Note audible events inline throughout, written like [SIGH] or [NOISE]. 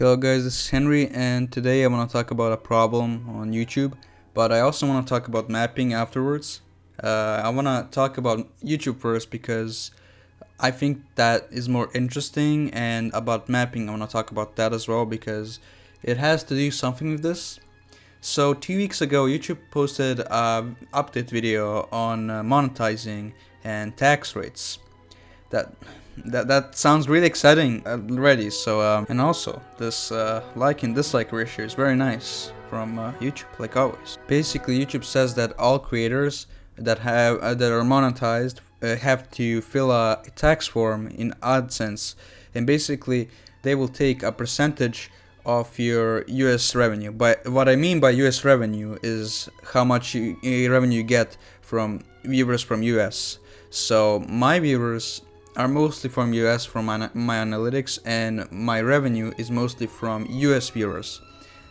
Hello guys, this is Henry and today I want to talk about a problem on YouTube but I also want to talk about mapping afterwards. Uh, I want to talk about YouTube first because I think that is more interesting and about mapping I want to talk about that as well because it has to do something with this. So two weeks ago YouTube posted an update video on uh, monetizing and tax rates. That that that sounds really exciting already. So um, and also this uh, like and dislike ratio is very nice from uh, YouTube, like always. Basically, YouTube says that all creators that have uh, that are monetized uh, have to fill a tax form in AdSense, and basically they will take a percentage of your US revenue. But what I mean by US revenue is how much you, revenue you get from viewers from US. So my viewers are mostly from US from my, my analytics and my revenue is mostly from US viewers.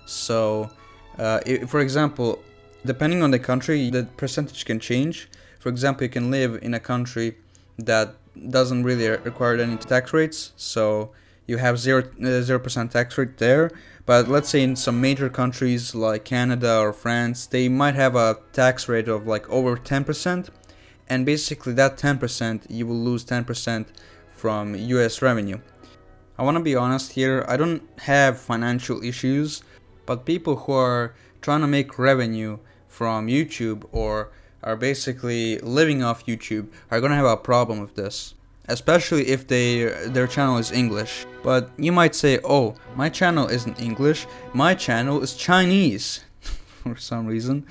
So, uh, if, for example, depending on the country, the percentage can change. For example, you can live in a country that doesn't really require any tax rates, so you have 0 uh, percent tax rate there. But let's say in some major countries like Canada or France, they might have a tax rate of like over 10% and basically that 10% you will lose 10% from US revenue. I want to be honest here, I don't have financial issues, but people who are trying to make revenue from YouTube or are basically living off YouTube are going to have a problem with this. Especially if they their channel is English. But you might say, oh, my channel isn't English, my channel is Chinese. [LAUGHS] for some reason.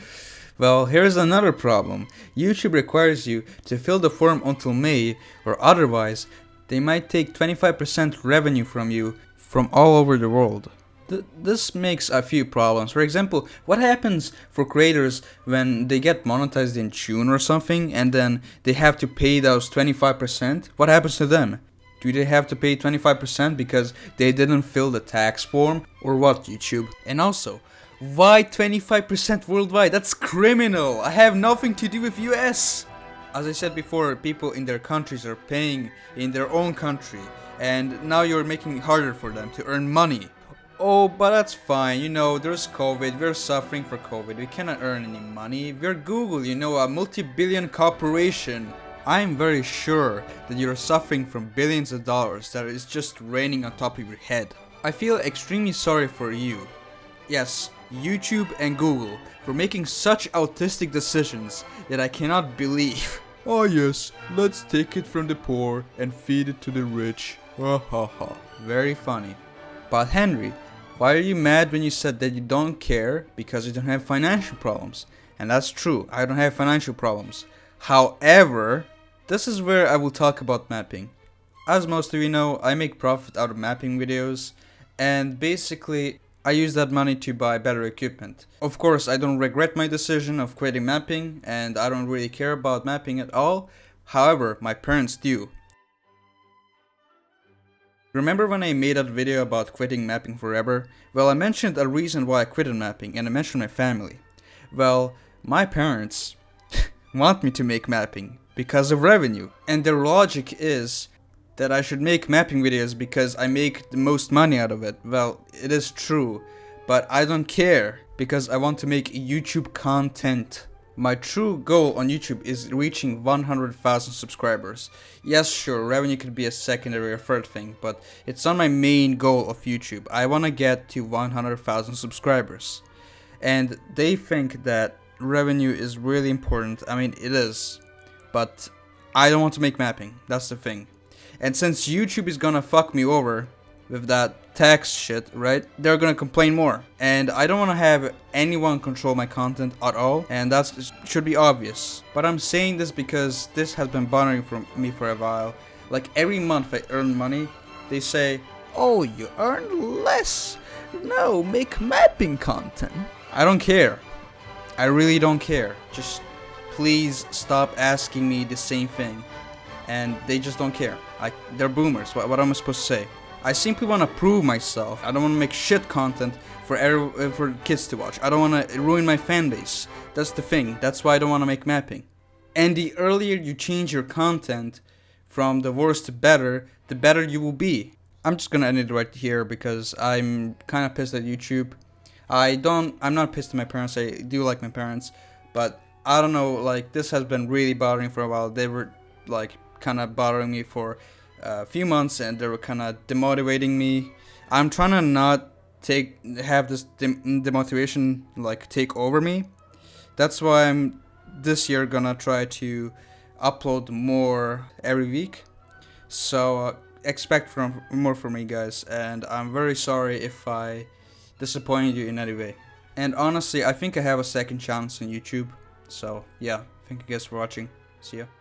Well, here's another problem. YouTube requires you to fill the form until May, or otherwise, they might take 25% revenue from you from all over the world. Th this makes a few problems. For example, what happens for creators when they get monetized in June or something and then they have to pay those 25%? What happens to them? Do they have to pay 25% because they didn't fill the tax form? Or what, YouTube? And also, why 25% worldwide? That's criminal! I have nothing to do with US! As I said before, people in their countries are paying in their own country, and now you're making it harder for them to earn money. Oh, but that's fine, you know, there's COVID, we're suffering for COVID, we cannot earn any money. We're Google, you know, a multi-billion corporation. I'm very sure that you're suffering from billions of dollars that is just raining on top of your head. I feel extremely sorry for you. Yes, YouTube and Google for making such autistic decisions that I cannot believe. Ah [LAUGHS] yes, let's take it from the poor and feed it to the rich. [LAUGHS] Ha ha ha. Very funny. But Henry, why are you mad when you said that you don't care because you don't have financial problems? And that's true, I don't have financial problems. However, this is where I will talk about mapping. As most of you know, I make profit out of mapping videos and basically I use that money to buy better equipment. Of course, I don't regret my decision of quitting mapping and I don't really care about mapping at all. However, my parents do. Remember when I made that video about quitting mapping forever? Well, I mentioned a reason why I quit mapping and I mentioned my family. Well, my parents [LAUGHS] want me to make mapping because of revenue. And their logic is that I should make mapping videos because I make the most money out of it. Well, it is true, but I don't care because I want to make YouTube content. My true goal on YouTube is reaching 100,000 subscribers. Yes, sure, revenue could be a secondary or third thing, but it's not my main goal of YouTube. I want to get to 100,000 subscribers. And they think that revenue is really important. I mean, it is. But I don't want to make mapping. That's the thing. And since YouTube is gonna fuck me over with that tax shit, right? They're gonna complain more. And I don't wanna have anyone control my content at all, and that should be obvious. But I'm saying this because this has been bothering for me for a while. Like every month I earn money, they say, Oh, you earn less. No, make mapping content. I don't care. I really don't care. Just please stop asking me the same thing and they just don't care. They're boomers. What, what am I supposed to say? I simply want to prove myself. I don't want to make shit content for every, for kids to watch. I don't want to ruin my fan base. That's the thing. That's why I don't want to make mapping. And the earlier you change your content from the worst to better, the better you will be. I'm just gonna end it right here because I'm kind of pissed at YouTube. I don't. I'm not pissed at my parents. I do like my parents, but I don't know. Like this has been really bothering for a while. They were like kind of bothering me for a few months, and they were kind of demotivating me. I'm trying to not take have this dem- demotivation like take over me. That's why I'm this year gonna try to upload more every week. So uh, expect from more from me, guys. And I'm very sorry if I disappointed you in any way. And honestly, I think I have a second chance on YouTube. So yeah, thank you guys for watching. See ya.